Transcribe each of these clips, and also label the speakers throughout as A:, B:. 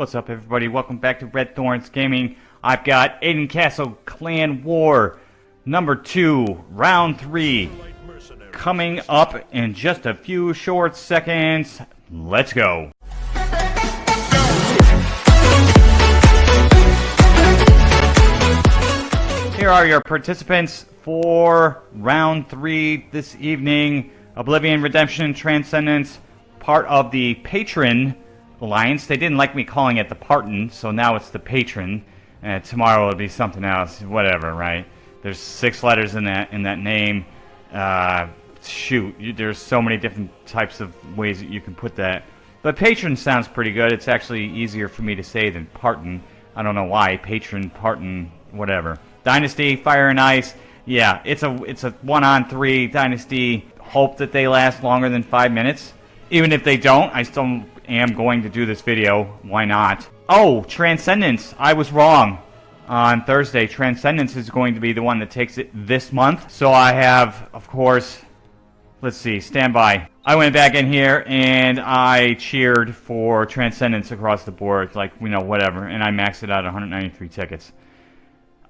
A: What's up, everybody? Welcome back to Red Thorns Gaming. I've got Aden Castle Clan War number two, round three, coming up in just a few short seconds. Let's go. Here are your participants for round three this evening. Oblivion, Redemption, Transcendence, part of the Patron Alliance. They didn't like me calling it the Parton, so now it's the Patron. And tomorrow it'll be something else. Whatever, right? There's six letters in that in that name. Uh, shoot, you, there's so many different types of ways that you can put that. But Patron sounds pretty good. It's actually easier for me to say than Parton. I don't know why. Patron, Parton, whatever. Dynasty, Fire and Ice. Yeah, it's a it's a one on three Dynasty. Hope that they last longer than five minutes. Even if they don't, I still am going to do this video. Why not? Oh, Transcendence. I was wrong. On Thursday, Transcendence is going to be the one that takes it this month. So I have, of course, let's see, stand by. I went back in here and I cheered for Transcendence across the board, like, you know, whatever. And I maxed it out 193 tickets.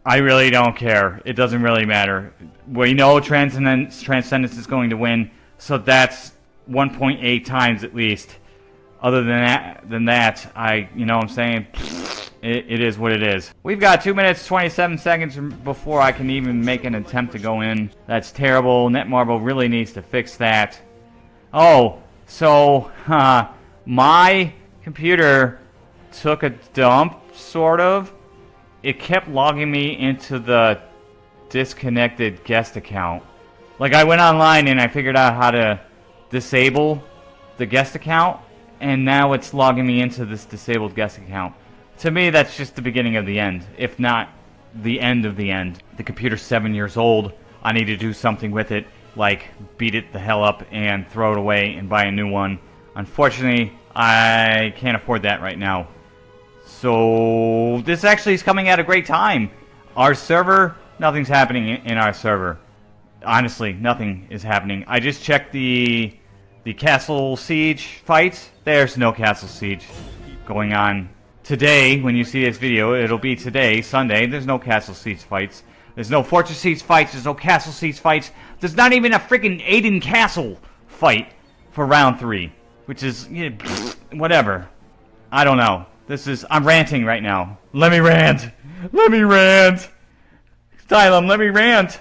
A: I really don't care. It doesn't really matter. We know Transcendence, Transcendence is going to win, so that's 1.8 times at least. Other than that, than that, I, you know what I'm saying? It, it is what it is. We've got 2 minutes 27 seconds before I can even make an attempt to go in. That's terrible. Netmarble really needs to fix that. Oh, so, uh, my computer took a dump, sort of it kept logging me into the disconnected guest account. Like I went online and I figured out how to disable the guest account and now it's logging me into this disabled guest account. To me that's just the beginning of the end, if not the end of the end. The computer's seven years old. I need to do something with it, like beat it the hell up and throw it away and buy a new one. Unfortunately, I can't afford that right now. So this actually is coming at a great time. Our server, nothing's happening in our server. Honestly, nothing is happening. I just checked the the castle siege fights. There's no castle siege going on today. When you see this video, it'll be today, Sunday. There's no castle siege fights. There's no fortress siege fights. There's no castle siege fights. There's not even a freaking Aden Castle fight for round three, which is you know, whatever. I don't know. This is... I'm ranting right now. Let me rant! Let me rant! Stylum, let me rant!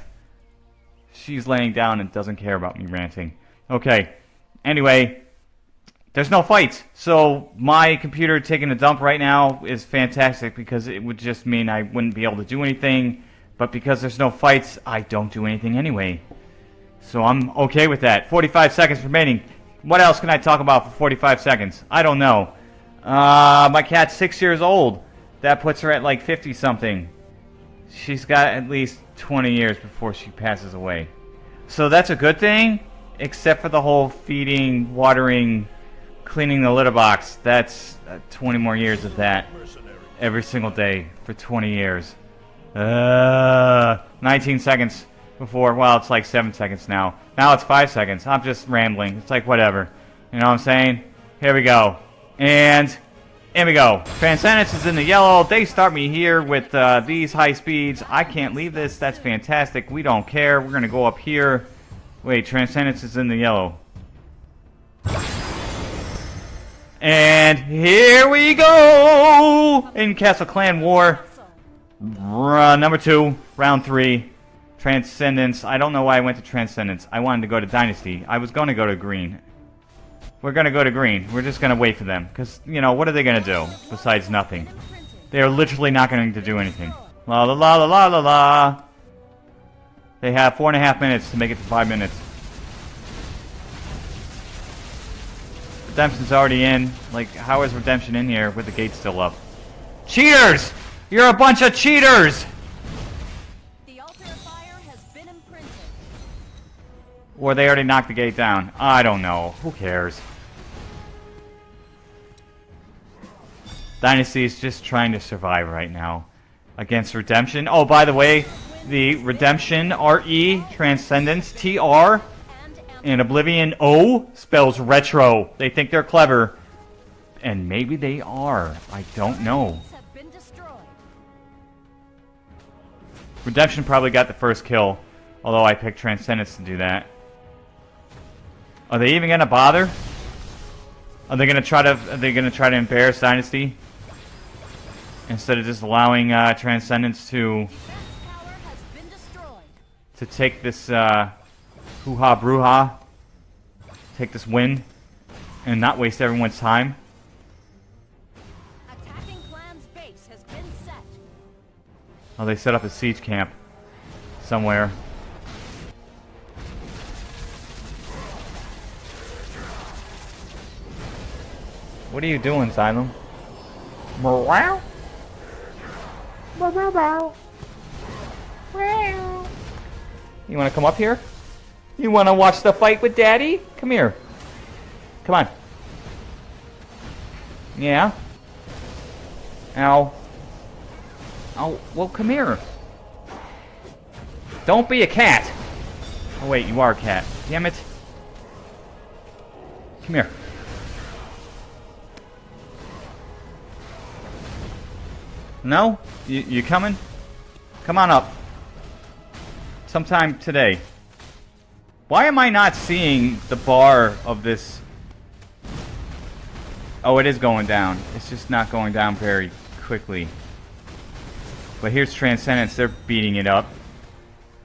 A: She's laying down and doesn't care about me ranting. Okay. Anyway, there's no fights. So my computer taking a dump right now is fantastic because it would just mean I wouldn't be able to do anything. But because there's no fights, I don't do anything anyway. So I'm okay with that. 45 seconds remaining. What else can I talk about for 45 seconds? I don't know. Uh, my cat's six years old. That puts her at like 50 something. She's got at least 20 years before she passes away. So that's a good thing, except for the whole feeding, watering, cleaning the litter box. That's uh, 20 more years of that every single day for 20 years. Uh, 19 seconds before, well, it's like 7 seconds now. Now it's 5 seconds. I'm just rambling. It's like whatever. You know what I'm saying? Here we go. And here we go. Transcendence is in the yellow. They start me here with uh, these high speeds. I can't leave this. That's fantastic. We don't care. We're going to go up here. Wait, Transcendence is in the yellow. And here we go! In Castle Clan War. number two, round three. Transcendence. I don't know why I went to Transcendence. I wanted to go to Dynasty. I was going to go to Green. We're gonna go to green. We're just gonna wait for them. Because, you know, what are they gonna do? Besides nothing. They are literally not going to do anything. La la la la la la la. They have four and a half minutes to make it to five minutes. Redemption's already in. Like, how is Redemption in here with the gate still up? Cheaters! You're a bunch of cheaters! The altar of fire has been imprinted. Or they already knocked the gate down. I don't know. Who cares? Dynasty is just trying to survive right now against Redemption. Oh, by the way, the Redemption RE Transcendence TR and Oblivion O spells retro. They think they're clever. And maybe they are. I don't know. Redemption probably got the first kill, although I picked Transcendence to do that. Are they even gonna bother? Are they gonna try to? Are they gonna try to embarrass Dynasty instead of just allowing uh, Transcendence to to take this uh, hoo-ha brouha, take this win, and not waste everyone's time?
B: Attacking clan's base has been set.
A: Oh, they set up a siege camp somewhere. What are you doing, Xylem? Meow. Meow, meow, meow. Meow. You want to come up here? You want to watch the fight with Daddy? Come here. Come on. Yeah. Ow. Oh, well, come here. Don't be a cat. Oh, wait, you are a cat. Damn it. Come here. No? You, you coming? Come on up. Sometime today. Why am I not seeing the bar of this? Oh, it is going down. It's just not going down very quickly. But here's Transcendence. They're beating it up.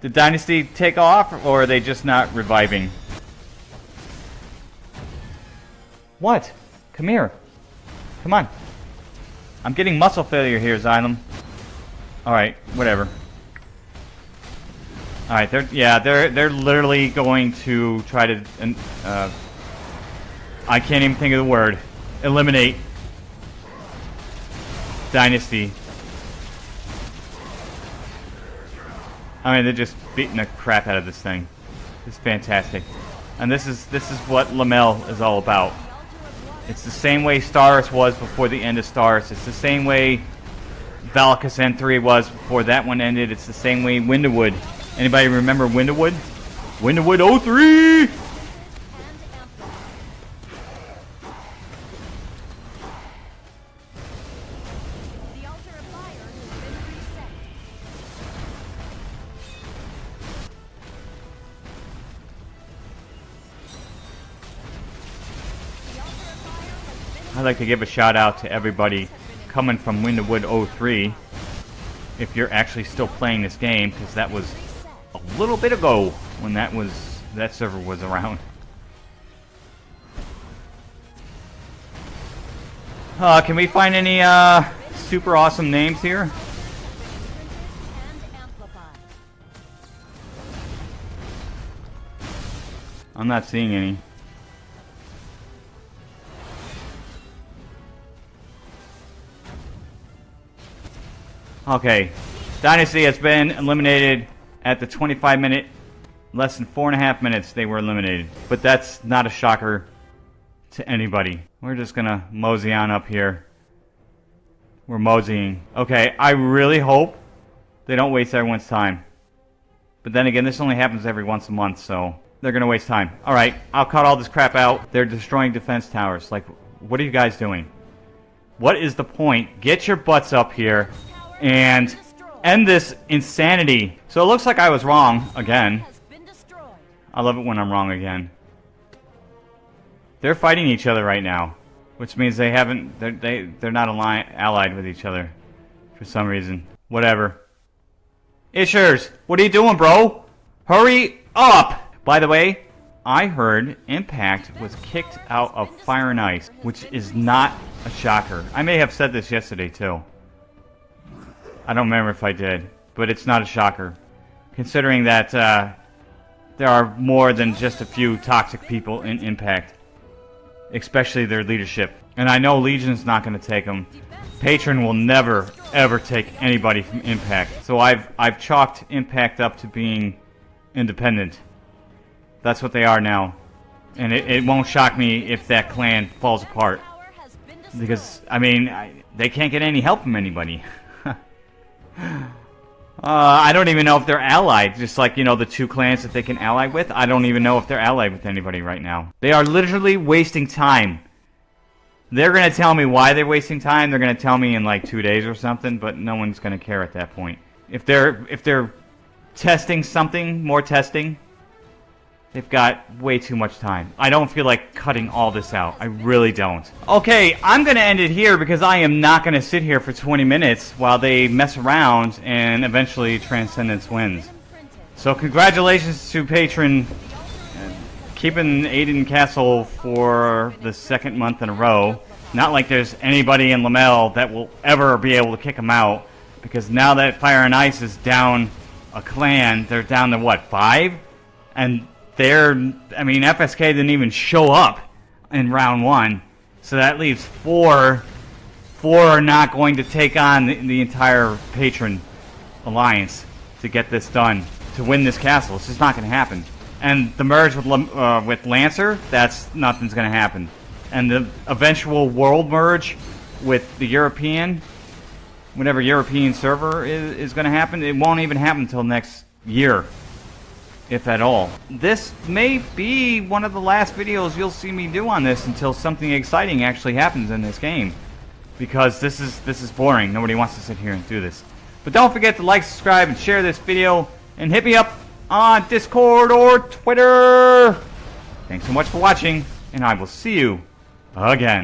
A: Did Dynasty take off, or are they just not reviving? What? Come here. Come on. I'm getting muscle failure here, Xylem. Alright, whatever. Alright, they're yeah, they're they're literally going to try to uh I can't even think of the word. Eliminate Dynasty. I mean, they're just beating the crap out of this thing. It's fantastic. And this is this is what Lamel is all about. It's the same way Stars was before the end of Stars. It's the same way Valakas N3 was before that one ended. It's the same way Winterwood. Anybody remember Windowood? Windowood 03!
B: And amplified. The altar of fire has been reset. The altar of fire has been
A: I'd like to give a shout out to everybody coming from Windowood 03. If you're actually still playing this game, because that was. A little bit ago when that was that server was around. Uh, can we find any uh, super awesome names here? I'm not seeing any. Okay. Dynasty has been eliminated at the 25 minute, less than four and a half minutes they were eliminated. But that's not a shocker to anybody. We're just gonna mosey on up here. We're moseying. Okay, I really hope they don't waste everyone's time. But then again, this only happens every once a month, so they're gonna waste time. Alright, I'll cut all this crap out. They're destroying defense towers. Like, what are you guys doing? What is the point? Get your butts up here and end this insanity. So it looks like I was wrong again.
B: Has been destroyed.
A: I love it when I'm wrong again. They're fighting each other right now, which means they haven't. They're, they they're not ali- allied with each other for some reason. Whatever. Ishers, what are you doing, bro? Hurry up! By the way, I heard Impact was kicked out of Fire and Ice, which is not a shocker. I may have said this yesterday too. I don't remember if I did, but it's not a shocker, considering that. Uh, there are more than just a few toxic people in Impact, especially their leadership. And I know Legion's not going to take them. Patron will never, ever take anybody from Impact. So I've I've chalked Impact up to being independent. That's what they are now, and it, it won't shock me if that clan falls apart. Because I mean, I, they can't get any help from anybody. Uh, I don't even know if they're allied. Just like, you know, the two clans that they can ally with. I don't even know if they're allied with anybody right now. They are literally wasting time. They're gonna tell me why they're wasting time. They're gonna tell me in like two days or something, but no one's gonna care at that point. If they're if they're testing something, more testing, they've got way too much time. I don't feel like cutting all this out. I really don't. Okay, I'm gonna end it here because I am not gonna sit here for 20 minutes while they mess around and eventually Transcendence wins. So congratulations to Patron keeping Aden Castle for the second month in a row. Not like there's anybody in Lamel that will ever be able to kick him out, because now that Fire and Ice is down a clan, they're down to what five, and they're I mean FSK didn't even show up in round one, so that leaves four. Four are not going to take on the, the entire Patron alliance to get this done to win this castle. It's just not going to happen. And the merge with uh, with Lancer, that's nothing's going to happen. And the eventual world merge with the European, whatever European server is, is going to happen, it won't even happen until next year, if at all. This may be one of the last videos you'll see me do on this until something exciting actually happens in this game, because this is this is boring. Nobody wants to sit here and do this. But don't forget to like, subscribe, and share this video, and hit me up on Discord or Twitter. Thanks so much for watching, and I will see you again.